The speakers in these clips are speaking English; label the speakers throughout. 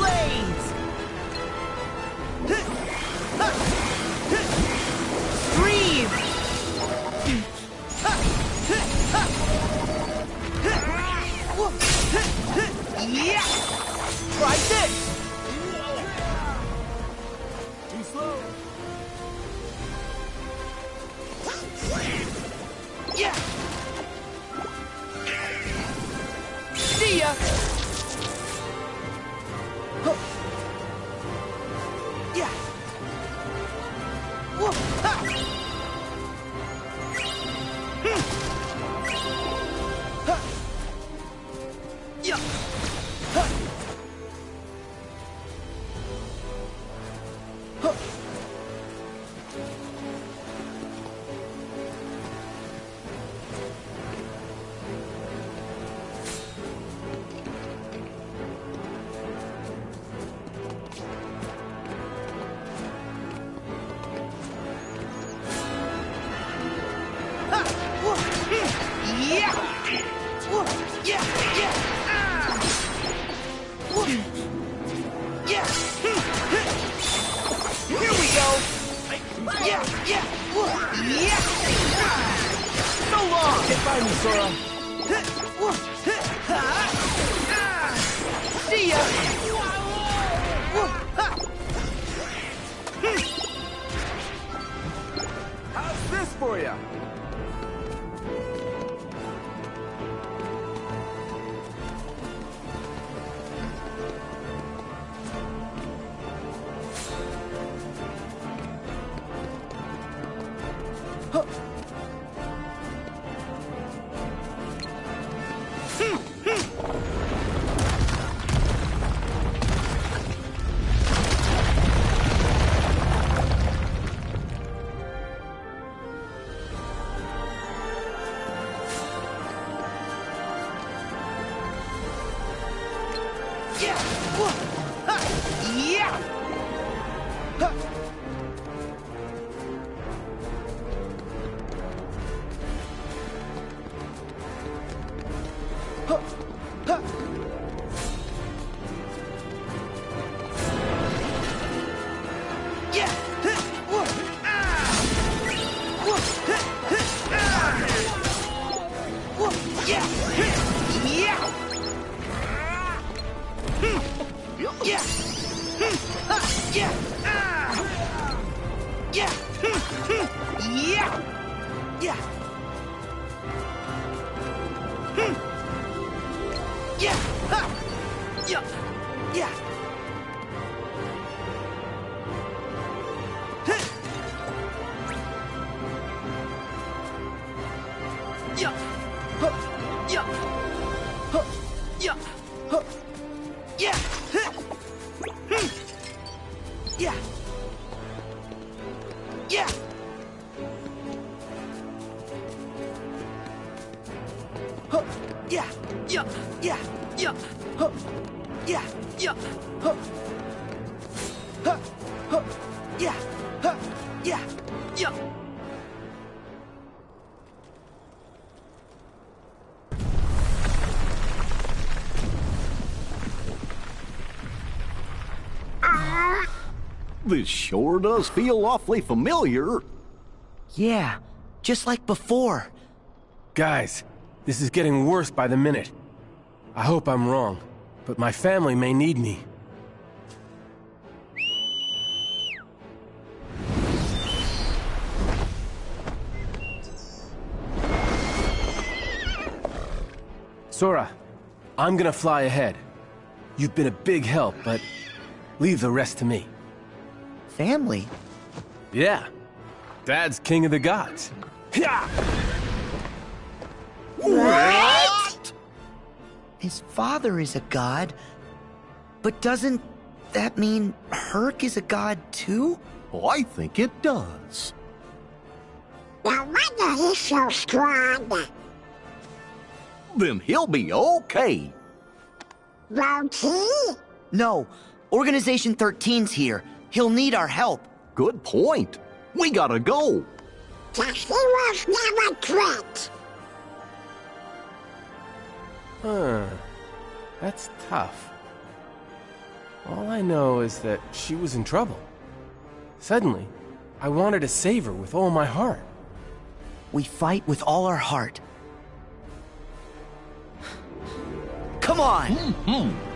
Speaker 1: Blaze! This
Speaker 2: sure does feel awfully familiar.
Speaker 1: Yeah, just like before.
Speaker 3: Guys, this is getting worse by the minute. I hope I'm wrong, but my family may need me. Sora, I'm gonna fly ahead. You've been a big help, but leave the rest to me.
Speaker 1: Family?
Speaker 3: Yeah. Dad's king of the gods. Yeah!
Speaker 2: What?
Speaker 1: His father is a god, but doesn't that mean Herc is a god too?
Speaker 2: Oh, I think it does.
Speaker 4: No wonder he's so strong.
Speaker 2: Then he'll be okay.
Speaker 4: Won't he?
Speaker 1: No, Organization 13's here. He'll need our help.
Speaker 2: Good point. We gotta go.
Speaker 4: Just heroes never quit.
Speaker 3: Huh. That's tough. All I know is that she was in trouble. Suddenly, I wanted to save her with all my heart.
Speaker 1: We fight with all our heart. Come on! Hmm,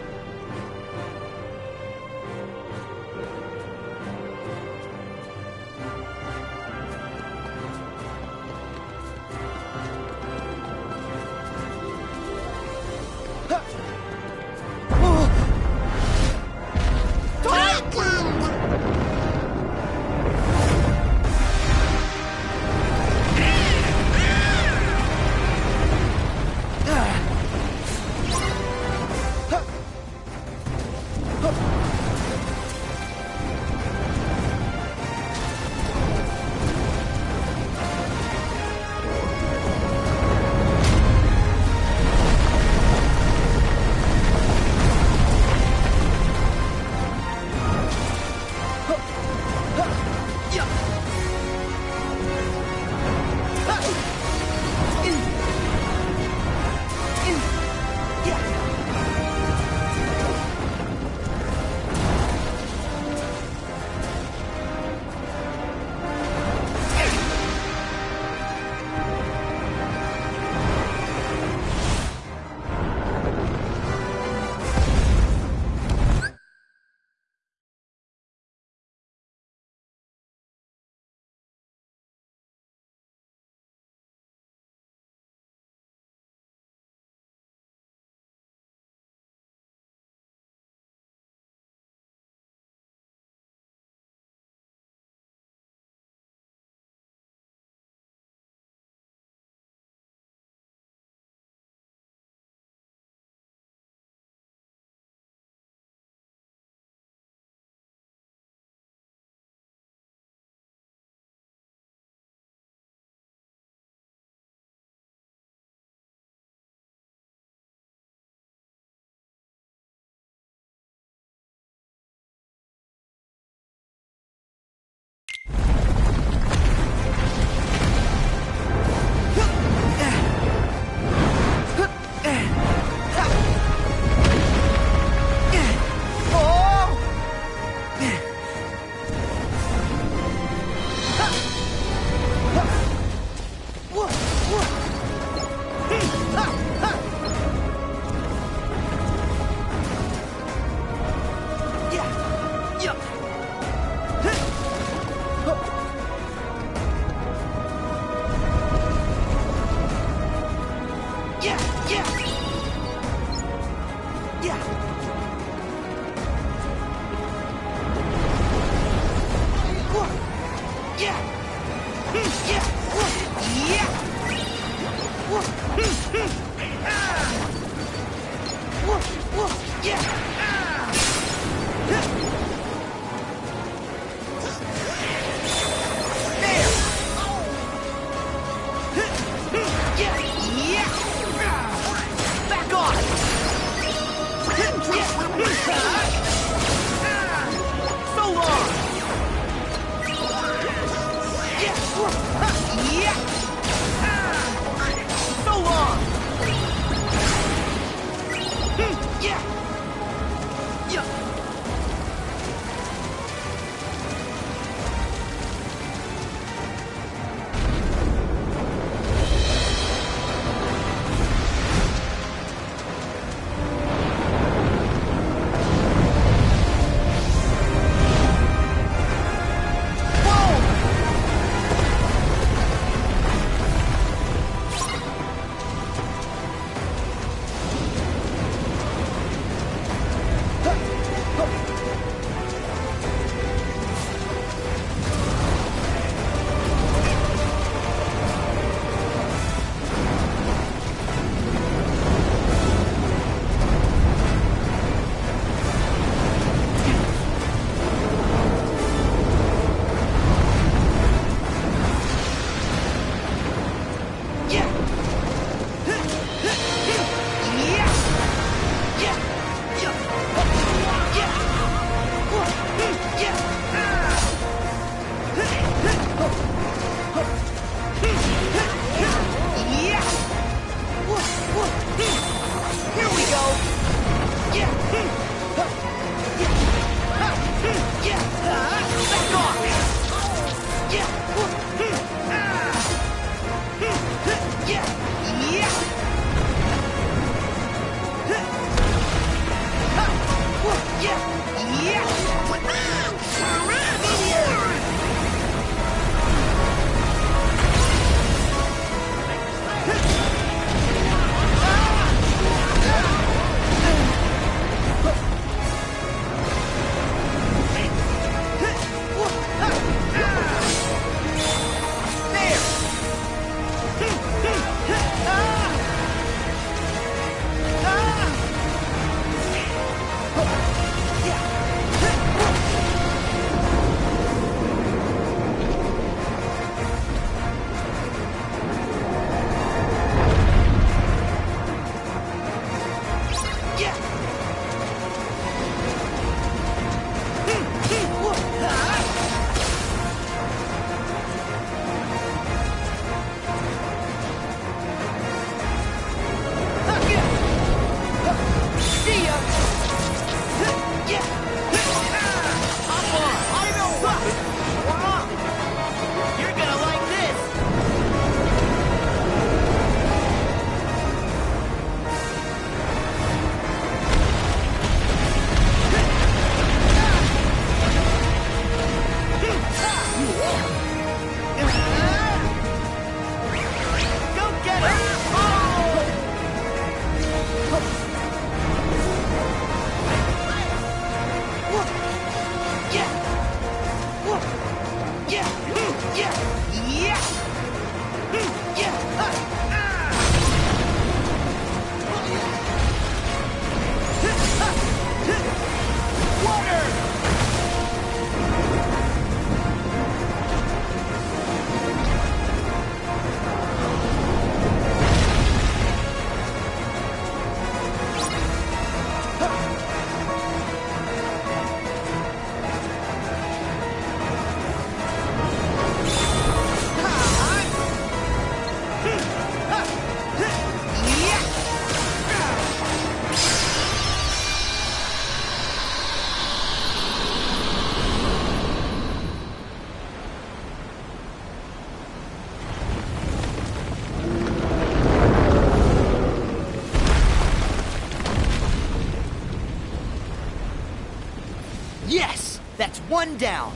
Speaker 1: One down.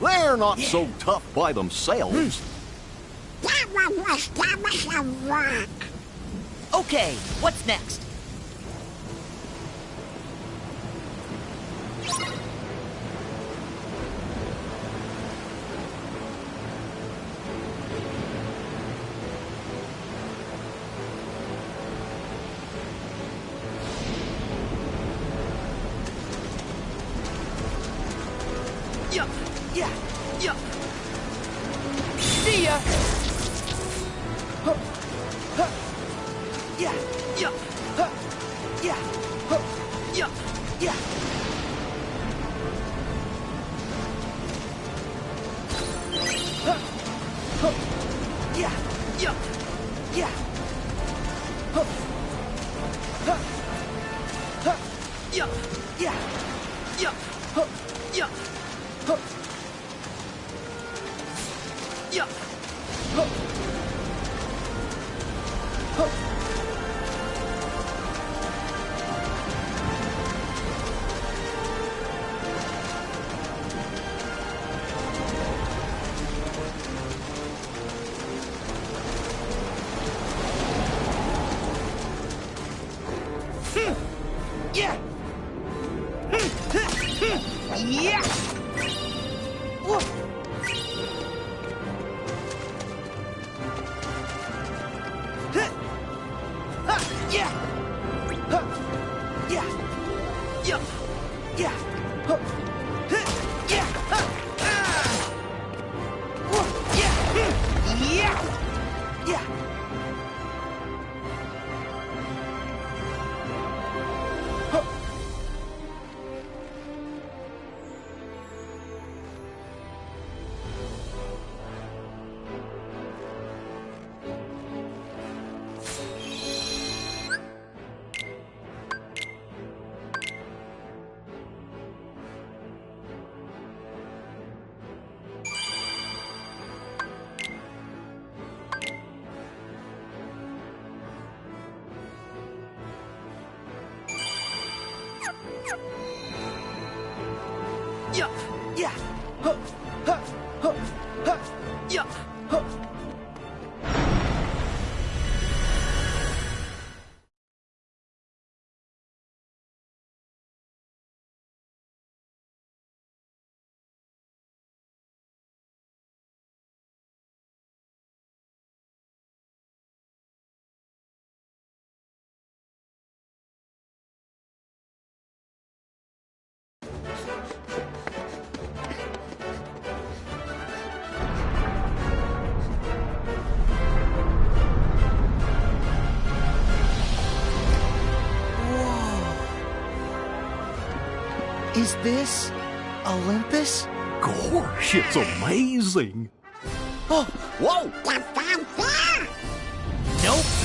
Speaker 2: They're not yeah. so tough by themselves.
Speaker 5: That one was dumb as a.
Speaker 1: Okay, what's next?
Speaker 6: Yeah. Yeah. Huh. Huh. Huh. Huh. Yeah. Huh.
Speaker 1: Is this Olympus?
Speaker 2: Gosh, it's amazing!
Speaker 1: Oh,
Speaker 2: whoa!
Speaker 1: Nope.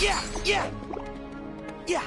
Speaker 7: Yeah, yeah. Yeah.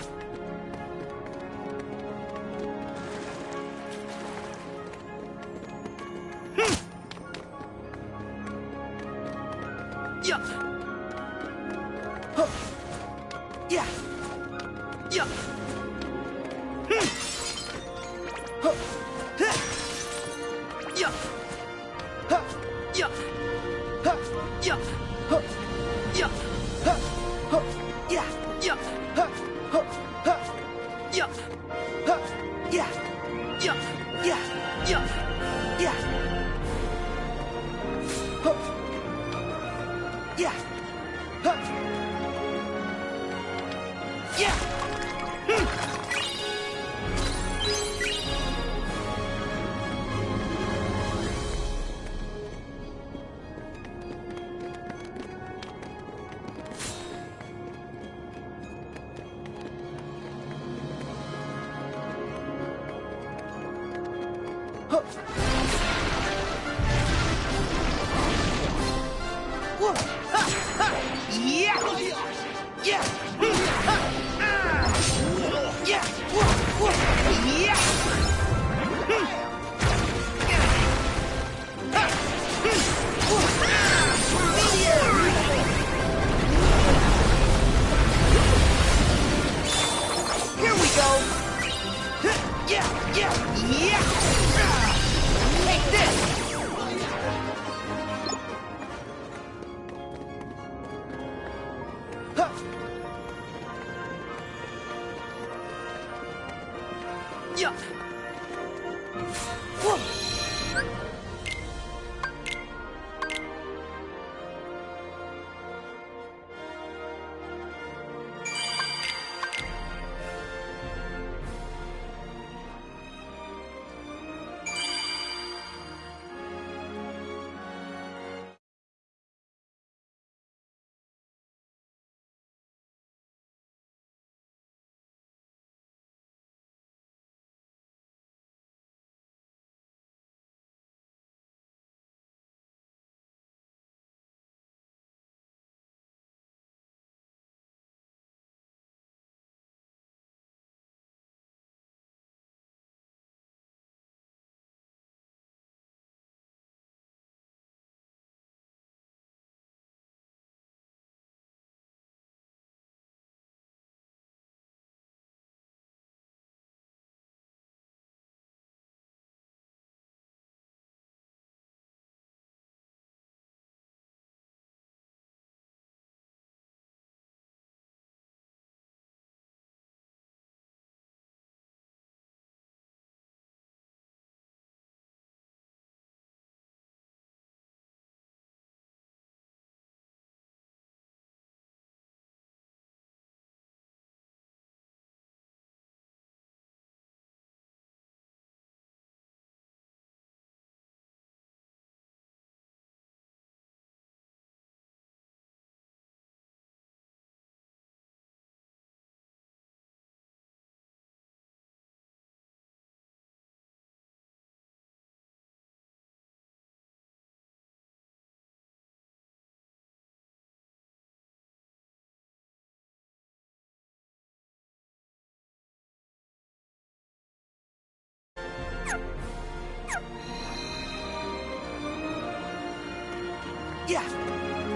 Speaker 7: Yeah.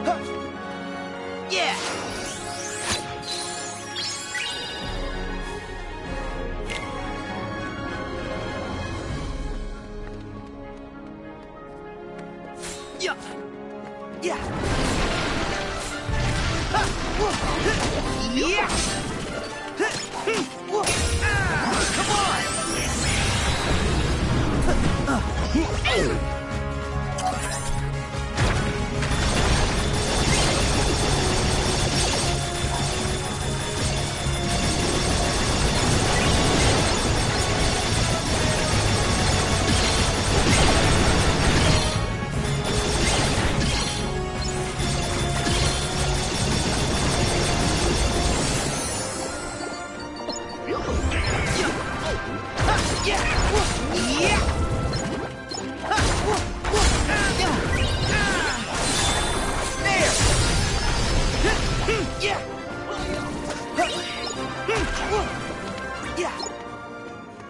Speaker 7: Huh. Yeah.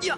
Speaker 5: いや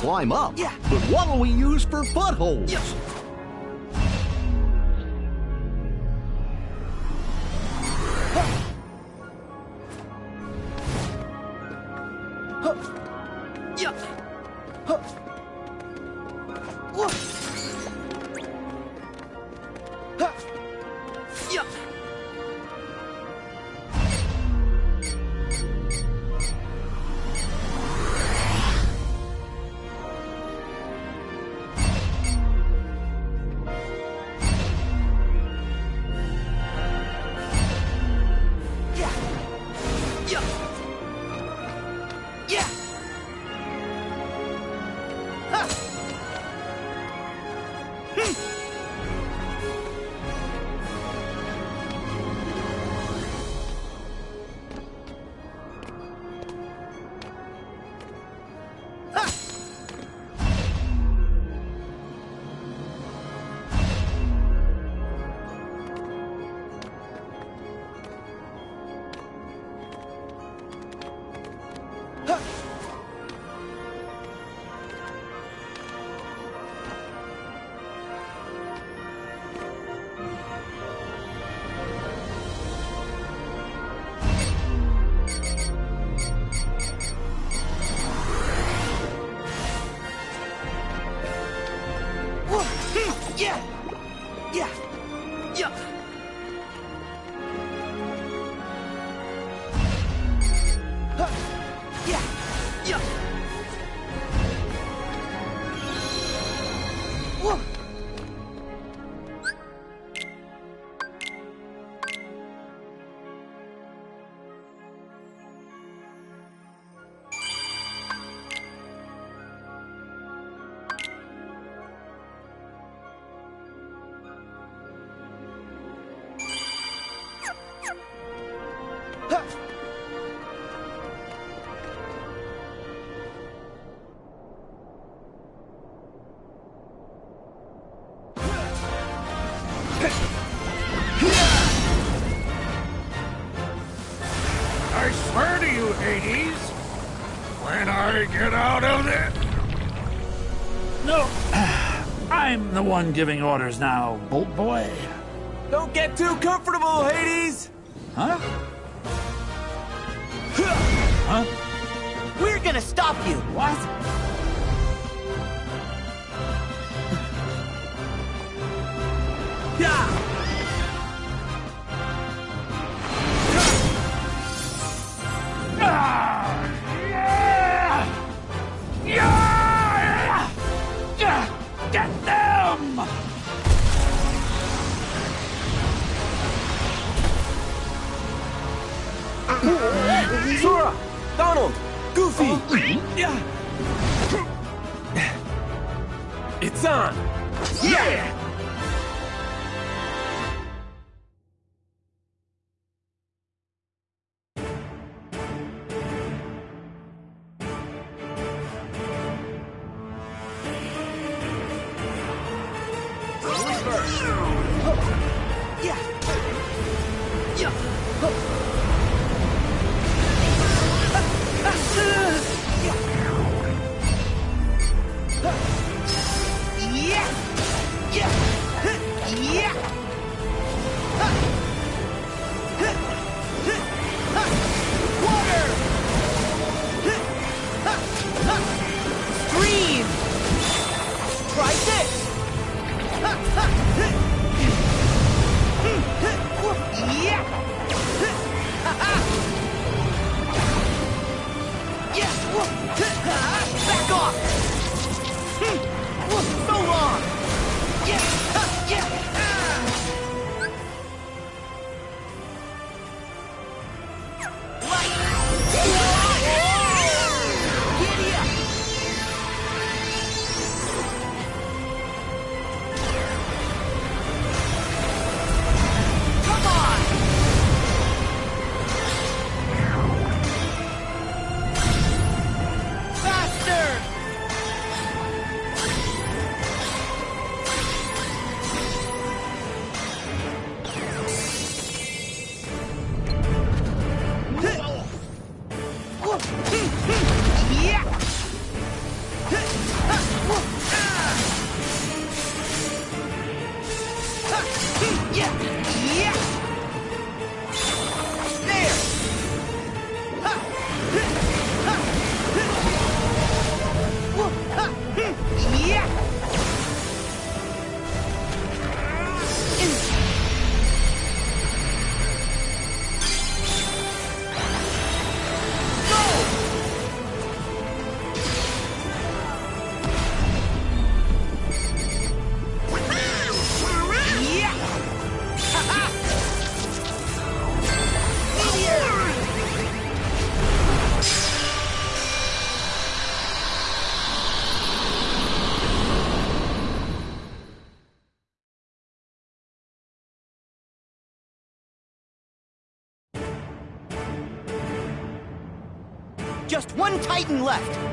Speaker 5: climb up.
Speaker 2: Yeah.
Speaker 5: But what'll we use for footholds?
Speaker 8: Yes. giving orders now, Bolt Boy.
Speaker 3: Don't get too comfortable, Hades!
Speaker 8: Huh? Huh?
Speaker 9: We're gonna stop you!
Speaker 8: What?
Speaker 9: just one Titan left.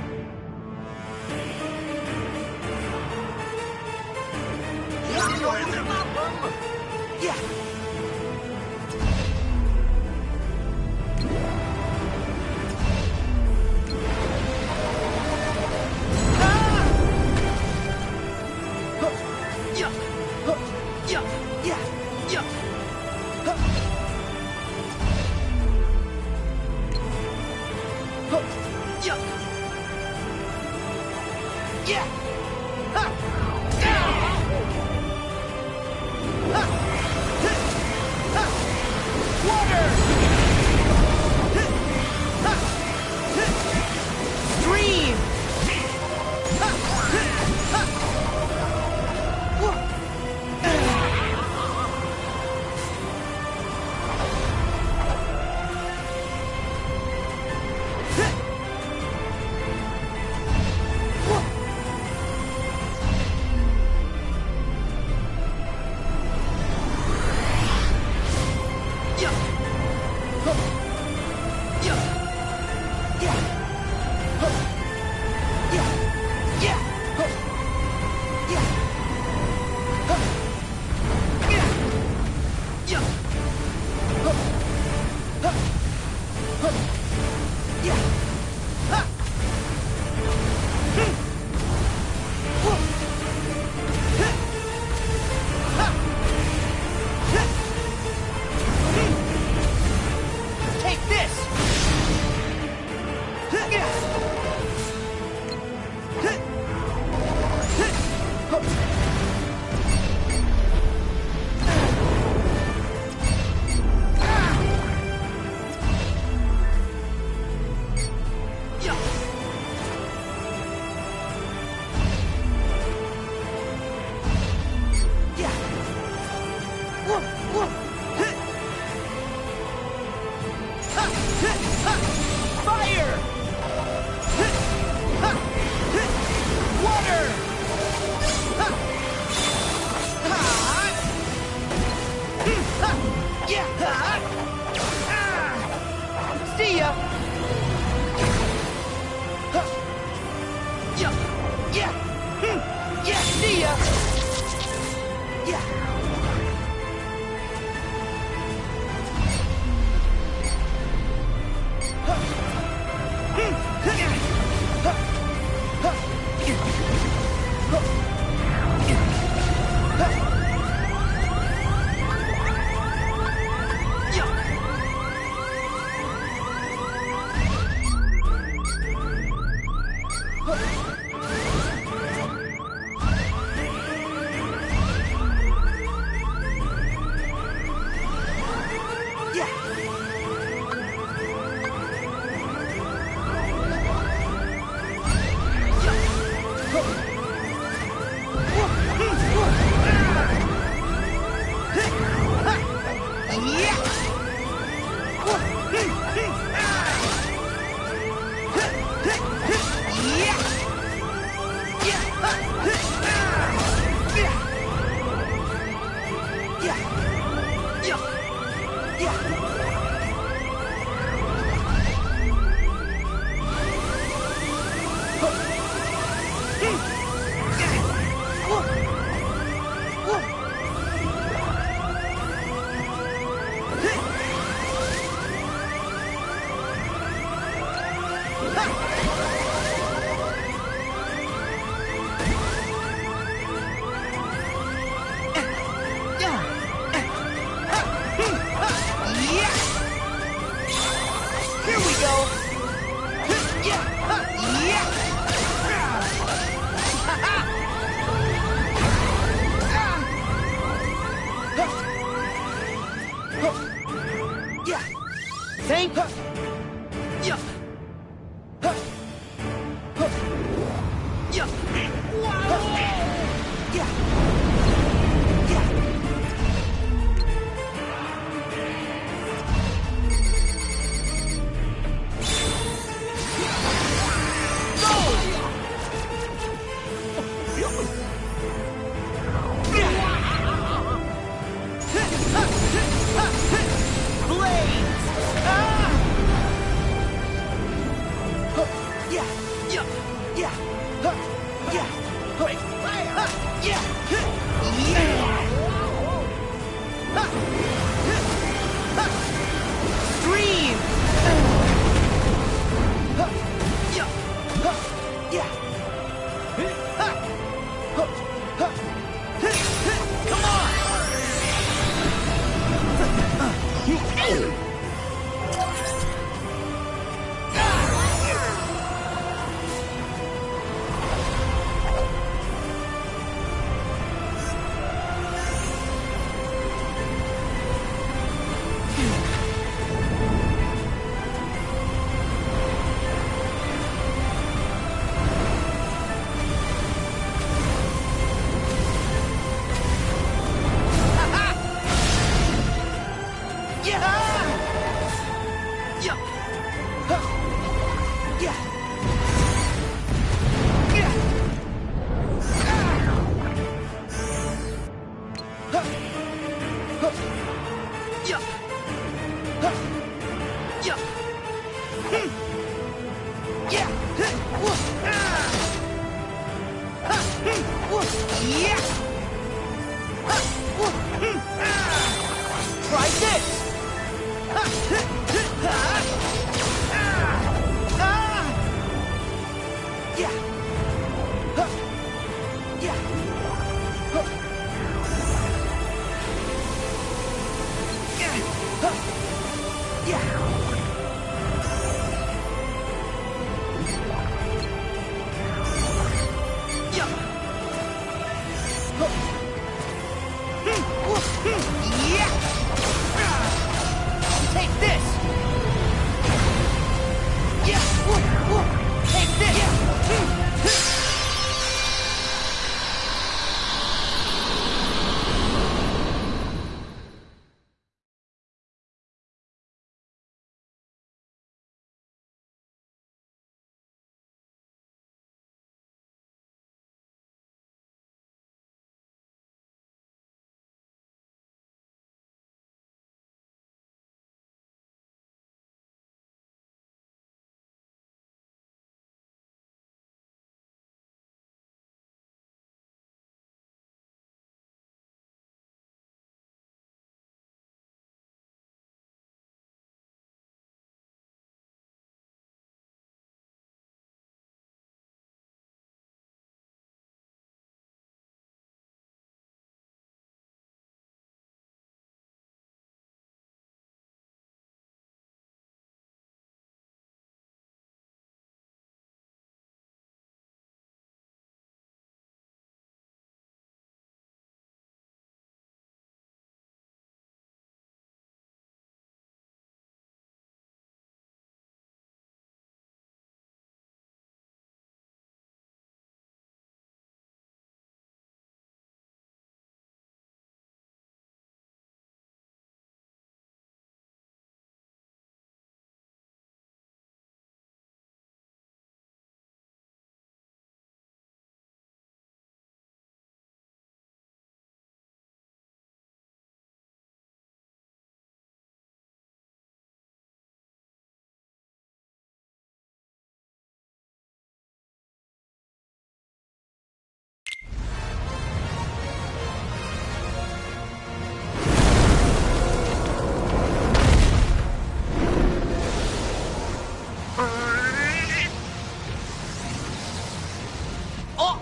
Speaker 1: Try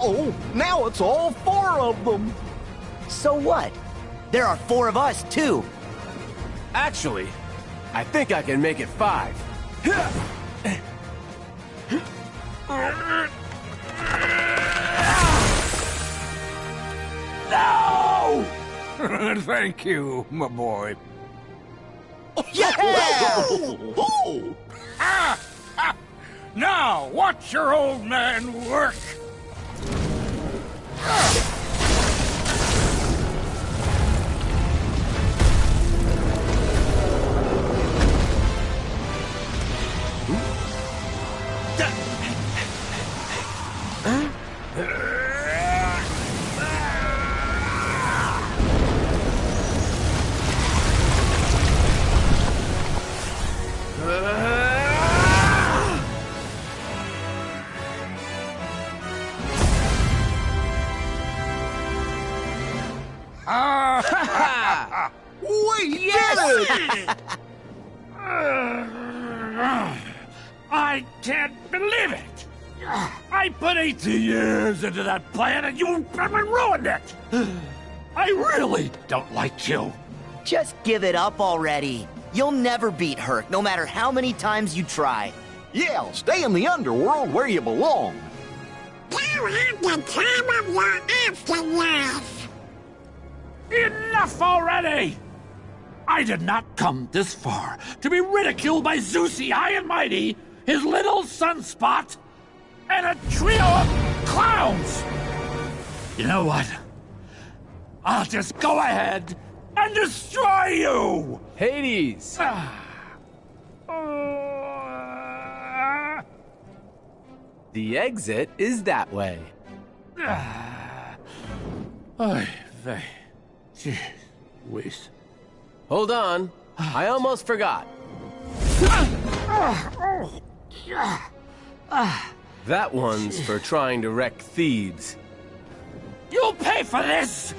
Speaker 1: Oh,
Speaker 2: now it's all four of them.
Speaker 1: So what? There are four of us, too.
Speaker 3: Actually, I think I can make it five.
Speaker 8: No!
Speaker 10: Thank you, my boy.
Speaker 2: Oh, ah, ah.
Speaker 10: Now, watch your old man work.
Speaker 2: We
Speaker 8: that plan and you ruined it! I really don't like you.
Speaker 1: Just give it up already. You'll never beat Herc, no matter how many times you try.
Speaker 2: Yeah, stay in the underworld where you belong.
Speaker 4: You have the time of your afterlife.
Speaker 8: Enough already! I did not come this far to be ridiculed by Zeusy High and Mighty, his little sunspot, and a trio of clowns! You know what? I'll just go ahead and destroy you!
Speaker 3: Hades!
Speaker 8: Uh,
Speaker 3: The exit is that way. Ah.
Speaker 8: Oy vey. Jeez whiz.
Speaker 3: Hold on. I almost forgot. Ah. That one's for trying to wreck Thebes.
Speaker 8: You'll pay for this!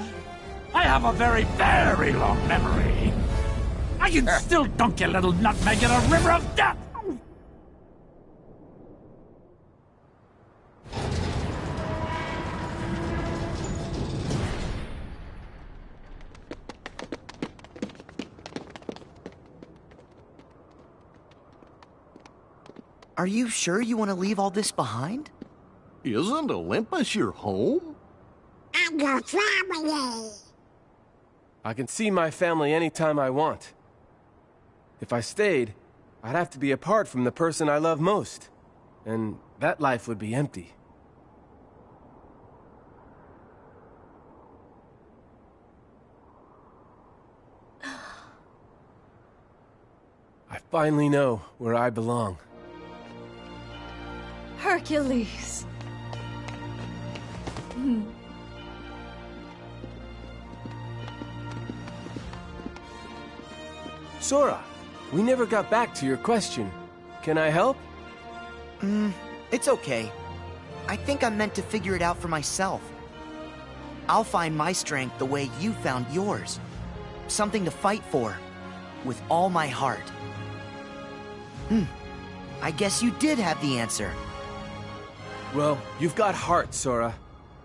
Speaker 8: I have a very, very long memory. I can still dunk your little nutmeg in a river of death!
Speaker 1: Are you sure you want to leave all this behind?
Speaker 2: Isn't Olympus your home?
Speaker 4: And your family.
Speaker 3: I can see my family anytime I want. If I stayed, I'd have to be apart from the person I love most. And that life would be empty. I finally know where I belong.
Speaker 11: Hercules.
Speaker 3: Sora, we never got back to your question. Can I help?
Speaker 1: It's okay. I think I'm meant to figure it out for myself. I'll find my strength the way you found yours. Something to fight for. With all my heart. Hmm. I guess you did have the answer.
Speaker 3: Well, you've got heart, Sora.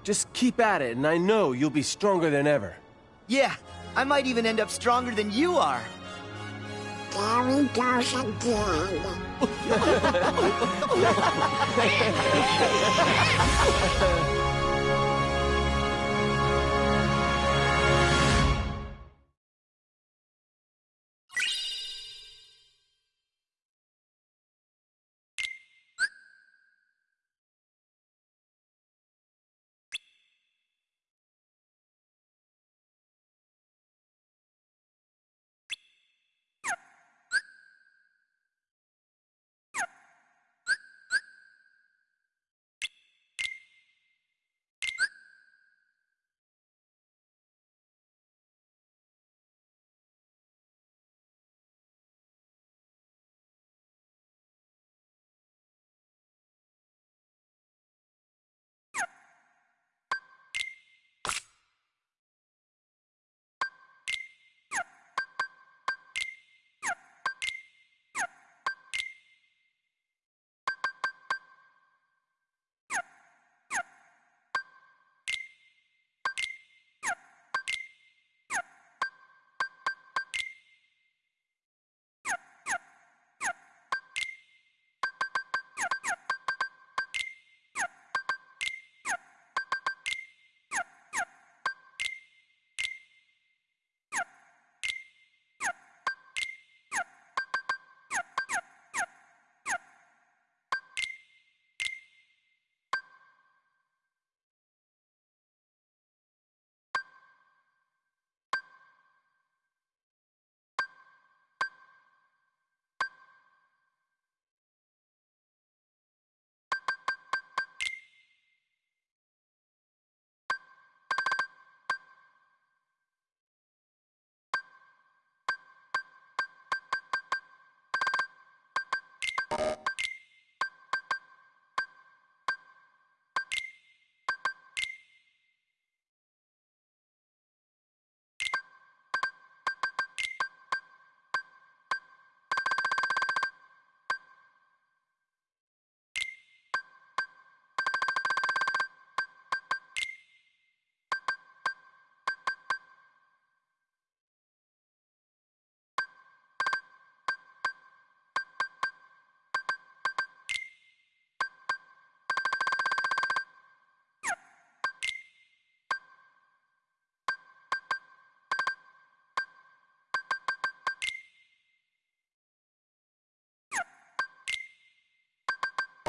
Speaker 3: Just keep at it, and I know you'll be stronger than ever.
Speaker 1: Yeah, I might even end up stronger than you are.
Speaker 4: There he goes again.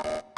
Speaker 12: you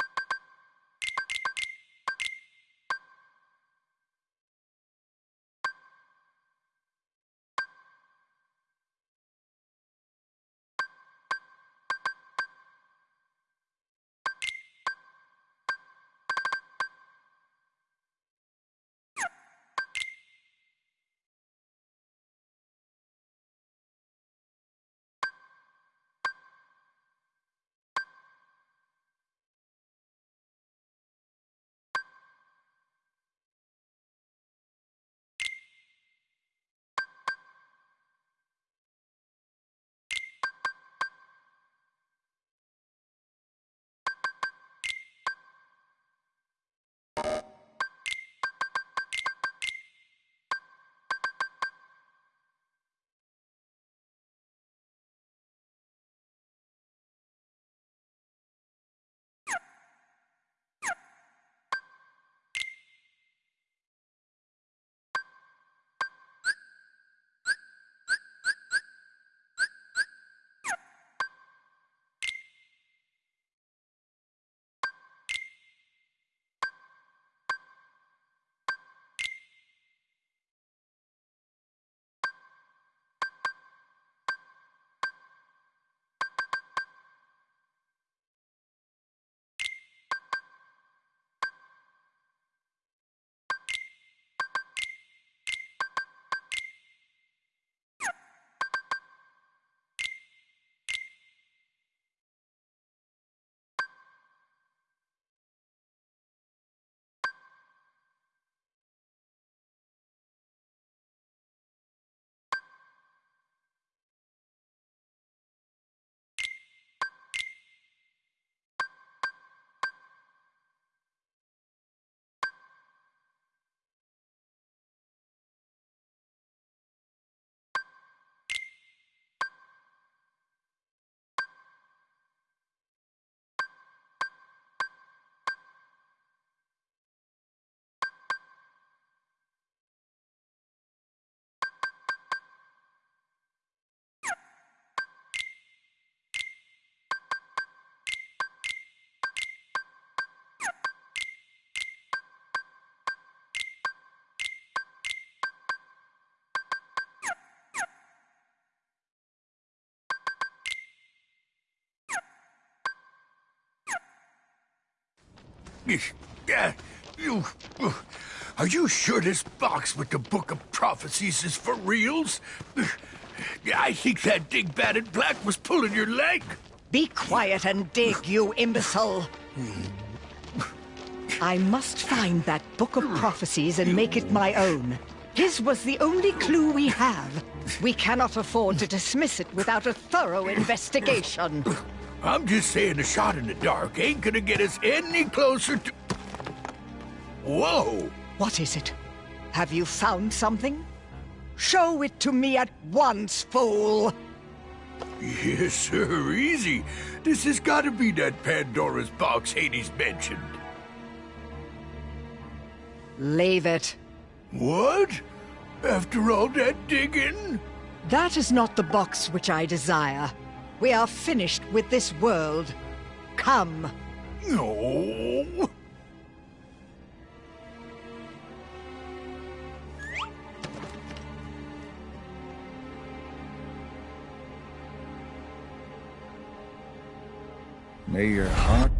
Speaker 12: you... Uh, are you sure this box with the Book of Prophecies is for reals? I think that dingbat in black was pulling your leg.
Speaker 11: Be quiet and dig, you imbecile. I must find that Book of Prophecies and make it my own. His was the only clue we have. We cannot afford to dismiss it without a thorough investigation.
Speaker 12: I'm just saying a shot in the dark ain't gonna get us any closer to... Whoa!
Speaker 11: What is it? Have you found something? Show it to me at once, fool!
Speaker 12: Yes, sir, easy. This has gotta be that Pandora's box Hades mentioned.
Speaker 11: Leave it.
Speaker 12: What? After all that digging?
Speaker 11: That is not the box which I desire. We are finished with this world. Come.
Speaker 12: No.
Speaker 13: May your heart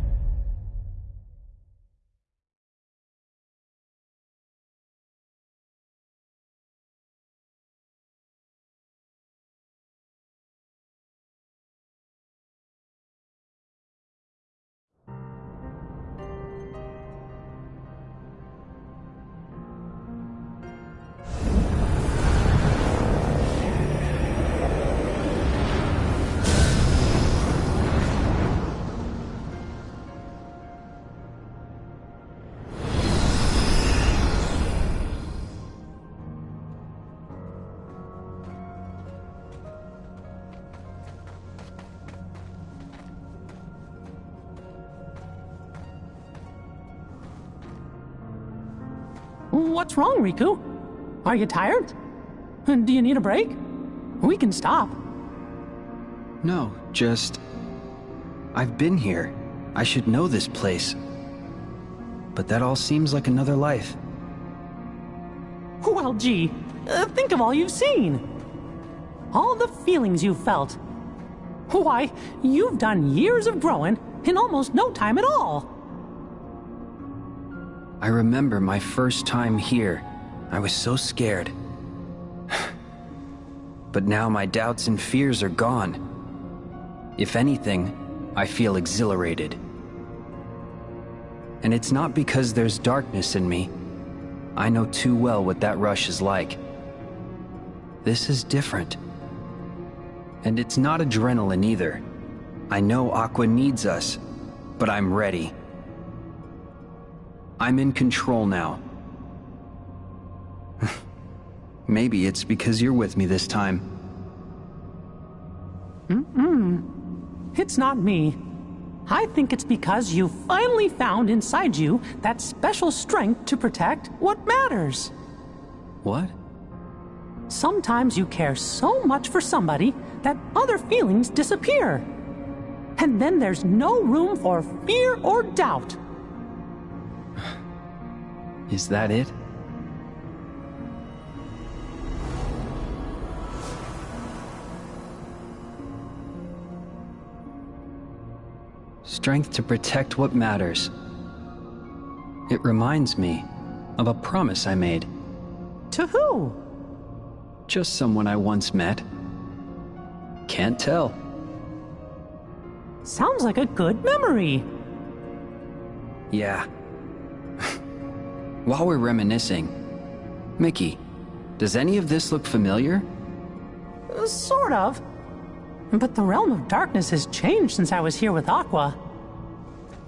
Speaker 14: What's wrong, Riku? Are you tired? Do you need a break? We can stop.
Speaker 15: No, just... I've been here. I should know this place. But that all seems like another life.
Speaker 14: Well, gee, uh, think of all you've seen. All the feelings you've felt. Why, you've done years of growing in almost no time at all.
Speaker 15: I remember my first time here. I was so scared. but now my doubts and fears are gone. If anything, I feel exhilarated. And it's not because there's darkness in me. I know too well what that rush is like. This is different. And it's not adrenaline either. I know Aqua needs us, but I'm ready. I'm in control now. Maybe it's because you're with me this time.
Speaker 14: Mm-mm. It's not me. I think it's because you finally found inside you that special strength to protect what matters.
Speaker 15: What?
Speaker 14: Sometimes you care so much for somebody that other feelings disappear. And then there's no room for fear or doubt.
Speaker 15: Is that it? Strength to protect what matters. It reminds me of a promise I made.
Speaker 14: To who?
Speaker 15: Just someone I once met. Can't tell.
Speaker 14: Sounds like a good memory.
Speaker 15: Yeah. While we're reminiscing, Mickey, does any of this look familiar?
Speaker 14: Uh, sort of. But the Realm of Darkness has changed since I was here with Aqua.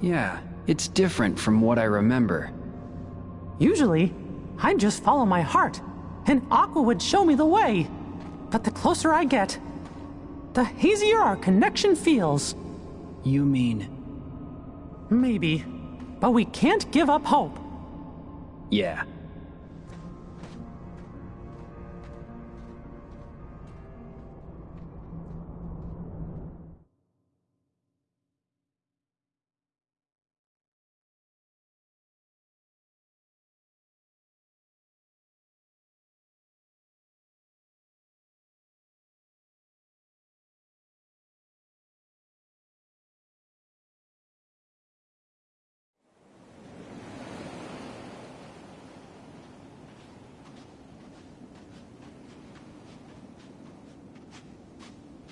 Speaker 15: Yeah, it's different from what I remember.
Speaker 14: Usually, I'd just follow my heart, and Aqua would show me the way. But the closer I get, the hazier our connection feels.
Speaker 15: You mean...
Speaker 14: Maybe. But we can't give up hope.
Speaker 15: Yeah.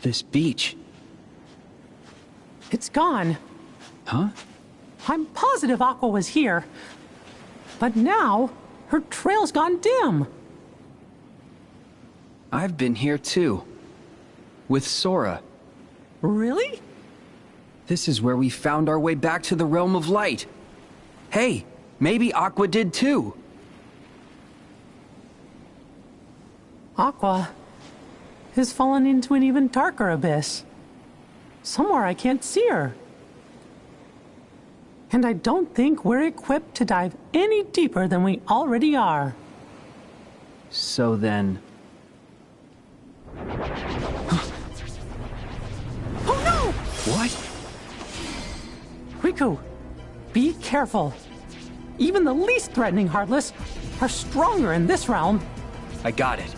Speaker 15: This beach?
Speaker 14: It's gone.
Speaker 15: Huh?
Speaker 14: I'm positive Aqua was here. But now, her trail's gone dim.
Speaker 15: I've been here too. With Sora.
Speaker 14: Really?
Speaker 15: This is where we found our way back to the Realm of Light. Hey, maybe Aqua did too.
Speaker 14: Aqua has fallen into an even darker abyss. Somewhere I can't see her. And I don't think we're equipped to dive any deeper than we already are.
Speaker 15: So then...
Speaker 14: oh no!
Speaker 15: What?
Speaker 14: Riku, be careful. Even the least threatening Heartless are stronger in this realm.
Speaker 15: I got it.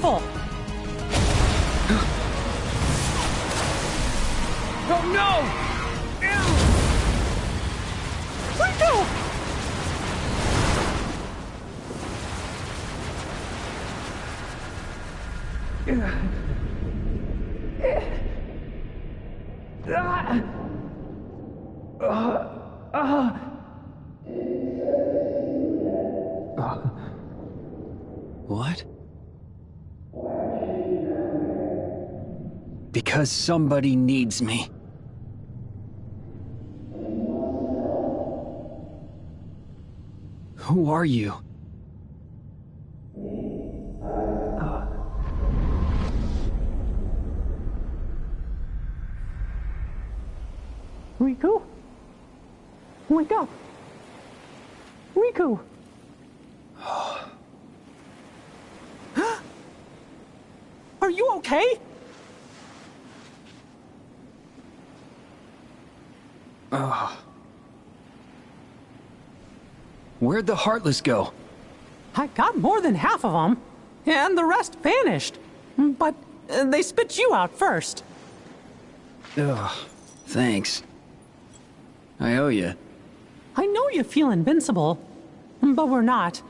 Speaker 14: Careful!
Speaker 9: Oh no!
Speaker 14: Riku!
Speaker 15: What? Because somebody needs me. Who are you?
Speaker 14: Riku? Wake up! Riku! Are you okay?
Speaker 15: Ugh. Where'd the Heartless go?
Speaker 14: I got more than half of them, and the rest vanished. But uh, they spit you out first.
Speaker 15: Ugh. Thanks. I owe you.
Speaker 14: I know you feel invincible, but we're not.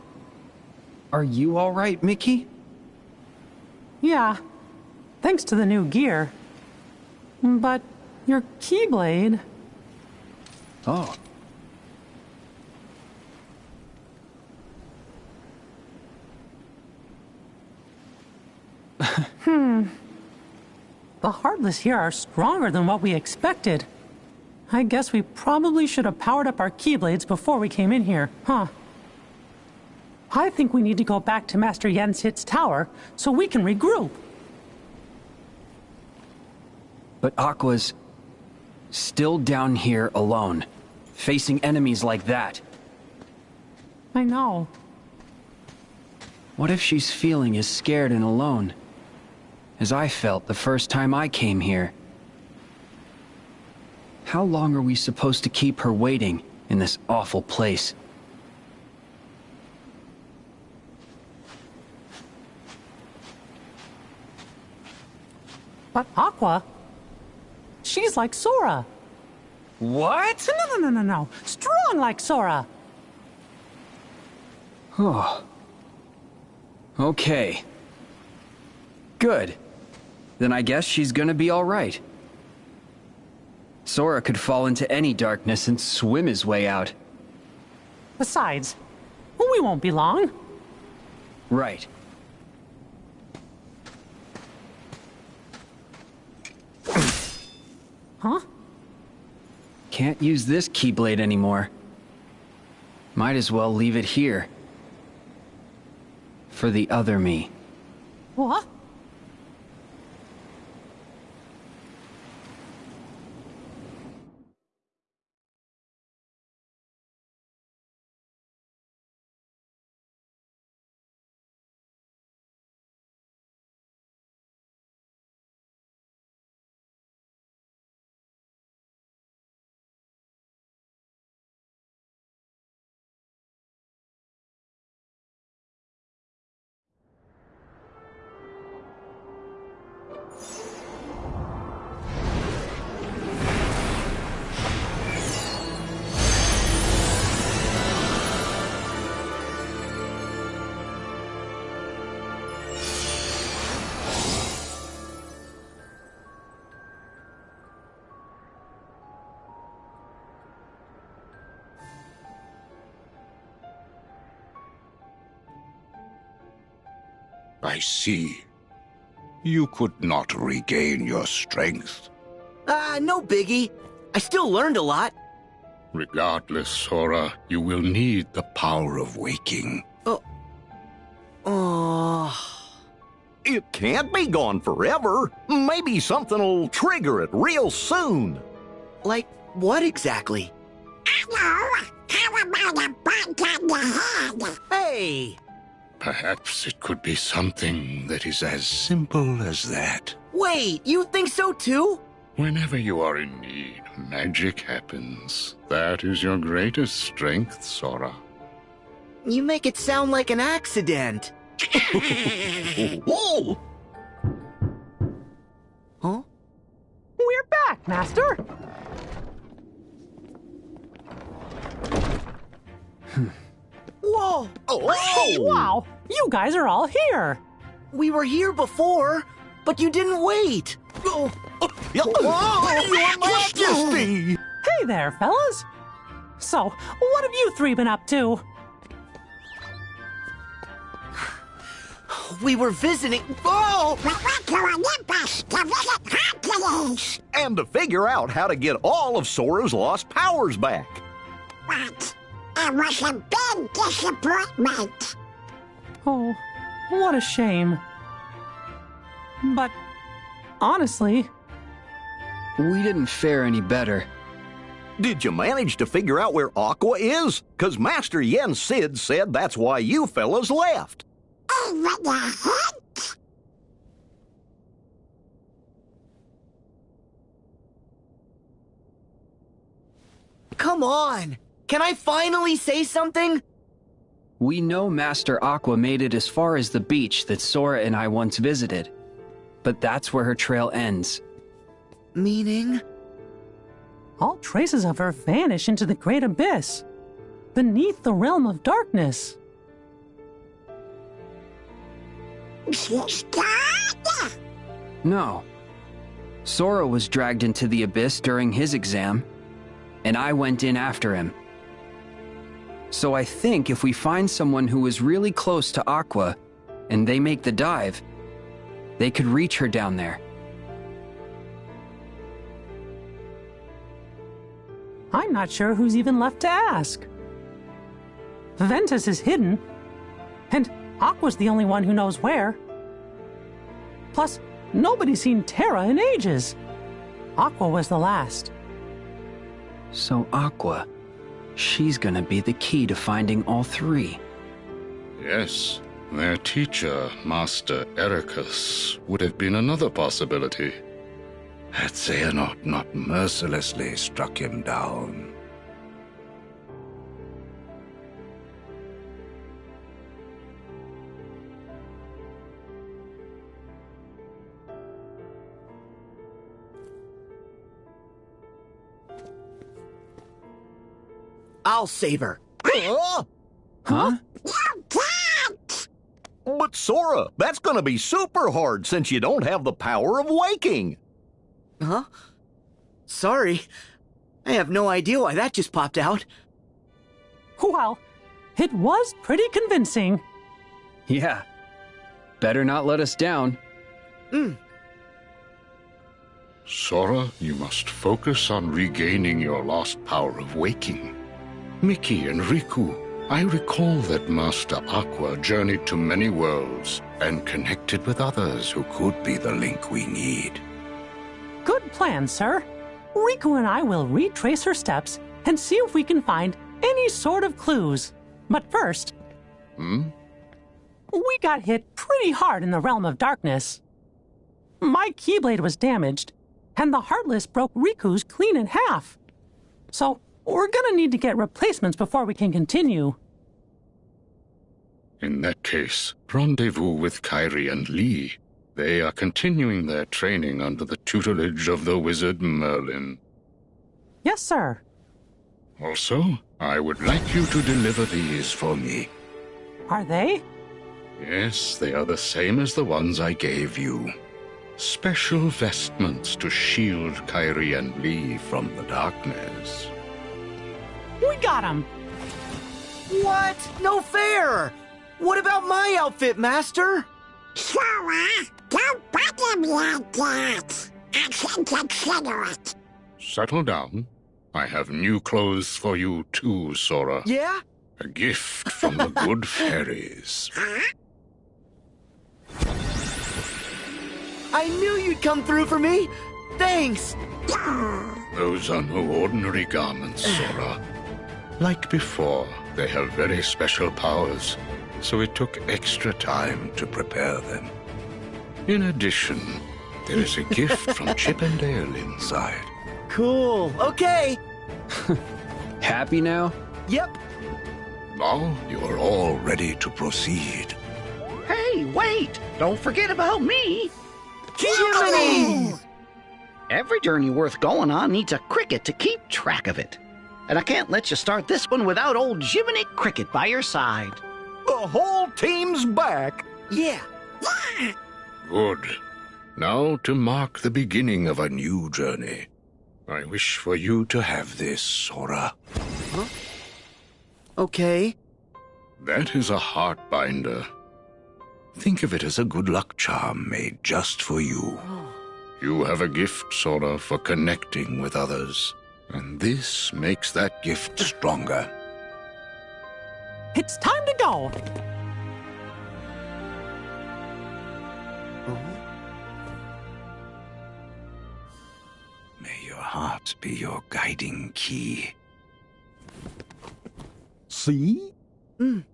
Speaker 15: Are you alright, Mickey?
Speaker 14: Yeah, thanks to the new gear. But your Keyblade...
Speaker 15: Oh.
Speaker 14: hmm. The Heartless here are stronger than what we expected. I guess we probably should have powered up our Keyblades before we came in here, huh? I think we need to go back to Master Yen Sid's tower so we can regroup.
Speaker 15: But Aqua's still down here alone, facing enemies like that.
Speaker 14: I know.
Speaker 15: What if she's feeling as scared and alone as I felt the first time I came here? How long are we supposed to keep her waiting in this awful place?
Speaker 14: But Aqua, she's like Sora.
Speaker 15: What?
Speaker 14: No, no, no, no, no. Strong like Sora.
Speaker 15: Oh. Okay. Good. Then I guess she's gonna be alright. Sora could fall into any darkness and swim his way out.
Speaker 14: Besides, we won't be long.
Speaker 15: Right.
Speaker 14: Huh?
Speaker 15: Can't use this Keyblade anymore. Might as well leave it here. For the other me.
Speaker 14: What?
Speaker 10: See. You could not regain your strength.
Speaker 1: Ah, no biggie. I still learned a lot.
Speaker 10: Regardless, Sora, you will need the power of waking.
Speaker 1: Oh. Oh.
Speaker 2: It can't be gone forever. Maybe something'll trigger it real soon.
Speaker 1: Like what exactly?
Speaker 4: Hello, how about a bite on the head?
Speaker 1: Hey!
Speaker 10: Perhaps it could be something that is as simple as that.
Speaker 1: Wait, you think so too?
Speaker 10: Whenever you are in need, magic happens. That is your greatest strength, Sora.
Speaker 1: You make it sound like an accident.
Speaker 2: Whoa!
Speaker 1: Huh?
Speaker 14: We're back, Master.
Speaker 1: Whoa!
Speaker 2: Oh!
Speaker 14: Wow, you guys are all here.
Speaker 1: We were here before, but you didn't wait. Oh, oh
Speaker 2: Yeah, oh, oh your Majesty!
Speaker 14: Hey there, fellas. So, what have you three been up to?
Speaker 1: we were visiting. Oh!
Speaker 4: We went to Olympus to visit Hercules.
Speaker 2: And to figure out how to get all of Sora's lost powers back.
Speaker 4: But it was a big disappointment.
Speaker 14: Oh, what a shame. But, honestly,
Speaker 15: We didn't fare any better.
Speaker 2: Did you manage to figure out where Aqua is? Cause Master Yen Sid said that's why you fellas left.
Speaker 4: Even a hint?
Speaker 1: Come on! Can I finally say something?
Speaker 15: We know Master Aqua made it as far as the beach that Sora and I once visited. But that's where her trail ends.
Speaker 1: Meaning?
Speaker 14: all traces of her vanish into the great abyss, beneath the realm of darkness.
Speaker 4: She's?
Speaker 15: No. Sora was dragged into the abyss during his exam, and I went in after him. So I think if we find someone who is really close to Aqua, and they make the dive, they could reach her down there.
Speaker 14: I'm not sure who's even left to ask. Ventus is hidden, and Aqua's the only one who knows where. Plus, nobody's seen Terra in ages. Aqua was the last.
Speaker 15: So Aqua, she's gonna be the key to finding all three.
Speaker 10: Yes, their teacher, Master Eraqus, would have been another possibility. Had Xehanort not mercilessly struck him down.
Speaker 1: I'll save her.
Speaker 2: Huh?
Speaker 15: Huh?
Speaker 4: You can't!
Speaker 2: But Sora, that's gonna be super hard since you don't have the power of waking.
Speaker 1: Huh? Sorry. I have no idea why that just popped out.
Speaker 14: Well, it was pretty convincing.
Speaker 15: Yeah. Better not let us down. Hmm.
Speaker 10: Sora, you must focus on regaining your lost power of waking. Mickey and Riku, I recall that Master Aqua journeyed to many worlds and connected with others who could be the link we need.
Speaker 14: Good plan, sir. Riku and I will retrace her steps and see if we can find any sort of clues. But first,
Speaker 10: Hmm?
Speaker 14: we got hit pretty hard in the realm of darkness. My Keyblade was damaged, and the Heartless broke Riku's clean in half. So, we're gonna need to get replacements before we can continue.
Speaker 10: In that case, rendezvous with Kairi and Lea. They are continuing their training under the tutelage of the wizard Merlin.
Speaker 14: Yes, sir.
Speaker 10: Also, I would like you to deliver these for me.
Speaker 14: Are they?
Speaker 10: Yes, they are the same as the ones I gave you. Special vestments to shield Kairi and Lea from the darkness.
Speaker 14: We got him!
Speaker 1: What? No fair! What about my outfit, Master?
Speaker 4: Sora, eh? don't bother me like that. I can consider it.
Speaker 10: Settle down. I have new clothes for you too, Sora.
Speaker 1: Yeah?
Speaker 10: A gift from the good fairies.
Speaker 1: I knew you'd come through for me! Thanks!
Speaker 10: Those are no ordinary garments, Sora. Like before, they have very special powers, so it took extra time to prepare them. In addition, there is a gift from Chip and Dale inside.
Speaker 1: Cool. Okay.
Speaker 15: Happy now?
Speaker 1: Yep.
Speaker 10: Now you are all ready to proceed.
Speaker 9: Hey, wait! Don't forget about me!
Speaker 1: Jiminy!
Speaker 9: Every journey worth going on needs a cricket to keep track of it. And I can't let you start this one without old Jiminy Cricket by your side.
Speaker 2: The whole team's back.
Speaker 1: Yeah.
Speaker 10: Good. Now to mark the beginning of a new journey. I wish for you to have this, Sora. Huh?
Speaker 1: Okay.
Speaker 10: That is a heart binder. Think of it as a good luck charm made just for you. Oh. You have a gift, Sora, for connecting with others. And this makes that gift stronger.
Speaker 14: It's time to go.
Speaker 10: May your heart be your guiding key.
Speaker 2: See?
Speaker 4: Okay,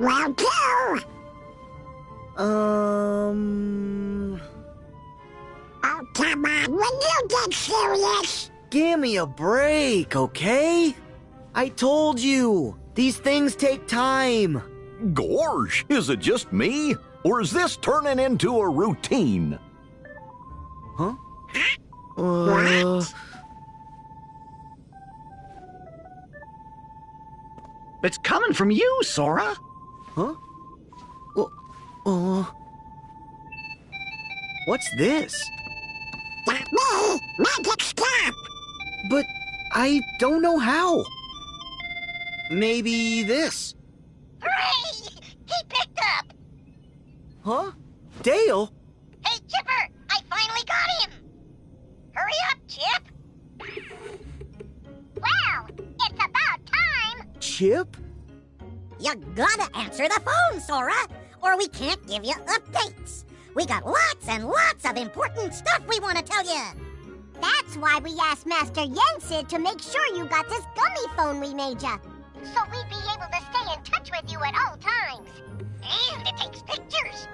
Speaker 4: round two.
Speaker 1: Um.
Speaker 4: Oh, come on, when you get serious.
Speaker 1: Give me a break, okay? I told you. These things take time.
Speaker 2: Gorge, is it just me? Or is this turning into a routine?
Speaker 1: Huh? Uh,
Speaker 9: It's coming from you, Sora.
Speaker 1: Huh? Well, uh, what's this?
Speaker 4: That me, magic stop.
Speaker 1: But I don't know how. Maybe this.
Speaker 4: Hooray! He picked up.
Speaker 1: Huh? Dale?
Speaker 4: Hey, Chipper, I finally got him. Hurry up, Chip. Well, it's about time.
Speaker 1: Chip?
Speaker 4: You gotta answer the phone, Sora, or we can't give you updates. We got lots and lots of important stuff we want to tell you. That's why we asked Master Yen Sid to make sure you got this gummy phone we made ya. So we'd be able to stay in touch with you at all times. And it takes pictures.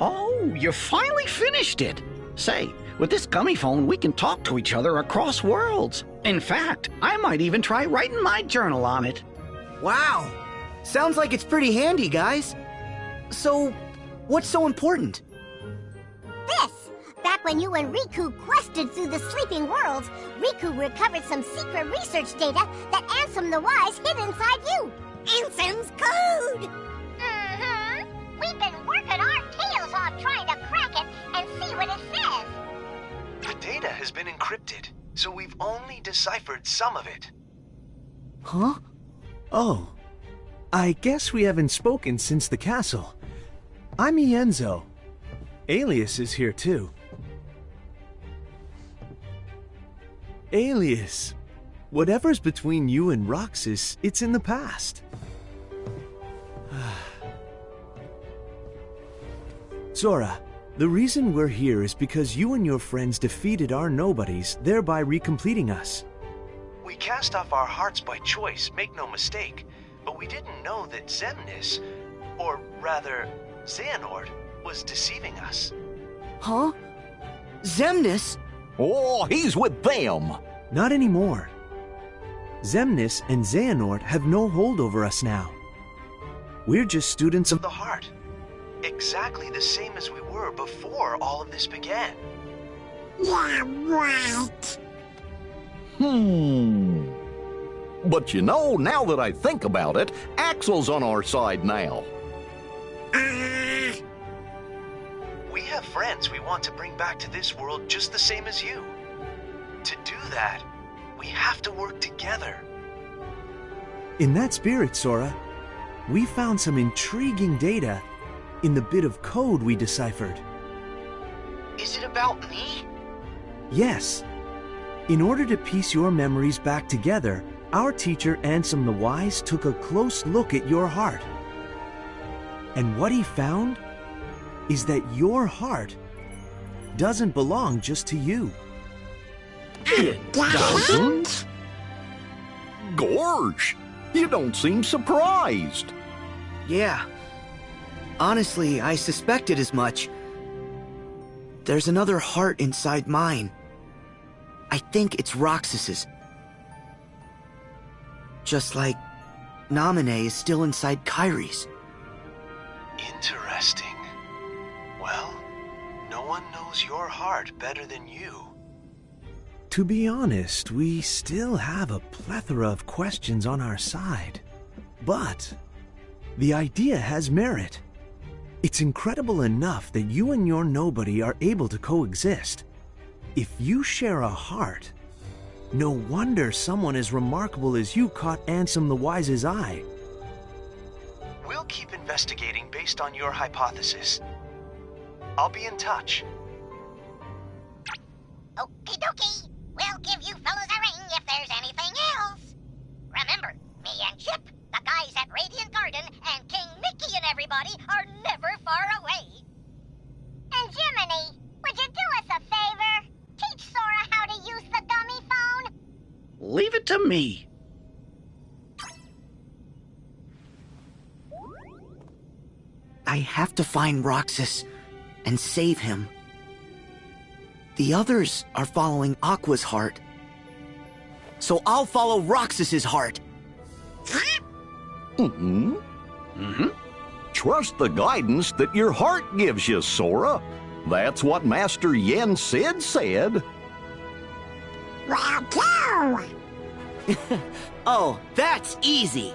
Speaker 9: Oh, you finally finished it. Say, with this gummy phone, we can talk to each other across worlds. In fact, I might even try writing my journal on it.
Speaker 1: Wow! Sounds like it's pretty handy, guys. So, what's so important?
Speaker 4: This! Back when you and Riku quested through the sleeping worlds, Riku recovered some secret research data that Ansem the Wise hid inside you. Ansem's code! Mm-hmm. We've been working our tails off trying to crack it and see what it says.
Speaker 5: The data has been encrypted, so we've only deciphered some of it.
Speaker 16: Huh? Oh. I guess we haven't spoken since the castle. I'm Ienzo. Aeleus is here too. Aeleus, whatever's between you and Roxas, it's in the past. Sora, the reason we're here is because you and your friends defeated our nobodies, thereby recompleting us.
Speaker 5: We cast off our hearts by choice, make no mistake, but we didn't know that Xemnas, or rather, Xehanort, was deceiving us.
Speaker 1: Huh? Xemnas?
Speaker 2: Oh, he's with them.
Speaker 16: Not anymore. Xemnas and Xehanort have no hold over us now. We're just students of
Speaker 5: the heart. Exactly the same as we were before all of this began.
Speaker 4: Yeah, right.
Speaker 2: Hmm. But you know, now that I think about it, Axel's on our side now.
Speaker 5: We have friends we want to bring back to this world just the same as you. To do that, we have to work together.
Speaker 16: In that spirit, Sora, we found some intriguing data in the bit of code we deciphered.
Speaker 5: Is it about me?
Speaker 16: Yes. In order to piece your memories back together, our teacher Ansem the Wise took a close look at your heart. And what he found is that your heart doesn't belong just to you.
Speaker 2: It doesn't? Gorge, you don't seem surprised.
Speaker 1: Yeah. Honestly, I suspected as much. There's another heart inside mine. I think it's Roxas's. Just like Naminé is still inside Kairi's.
Speaker 5: Interesting. Well, no one knows your heart better than you.
Speaker 16: To be honest, we still have a plethora of questions on our side. But the idea has merit. It's incredible enough that you and your nobody are able to coexist. If you share a heart, no wonder someone as remarkable as you caught Ansem the Wise's eye.
Speaker 5: We'll keep investigating based on your hypothesis. I'll be in touch.
Speaker 4: Okie dokie. We'll give you fellas a ring if there's anything else. Remember, me and Chip, the guys at Radiant Garden, and King Mickey and everybody
Speaker 9: Leave it to me.
Speaker 1: I have to find Roxas and save him. The others are following Aqua's heart. So I'll follow Roxas's heart.
Speaker 2: Mm-hmm. Mm-hmm. Trust the guidance that your heart gives you, Sora. That's what Master Yen Sid said.
Speaker 4: Well, go!
Speaker 1: oh, that's easy.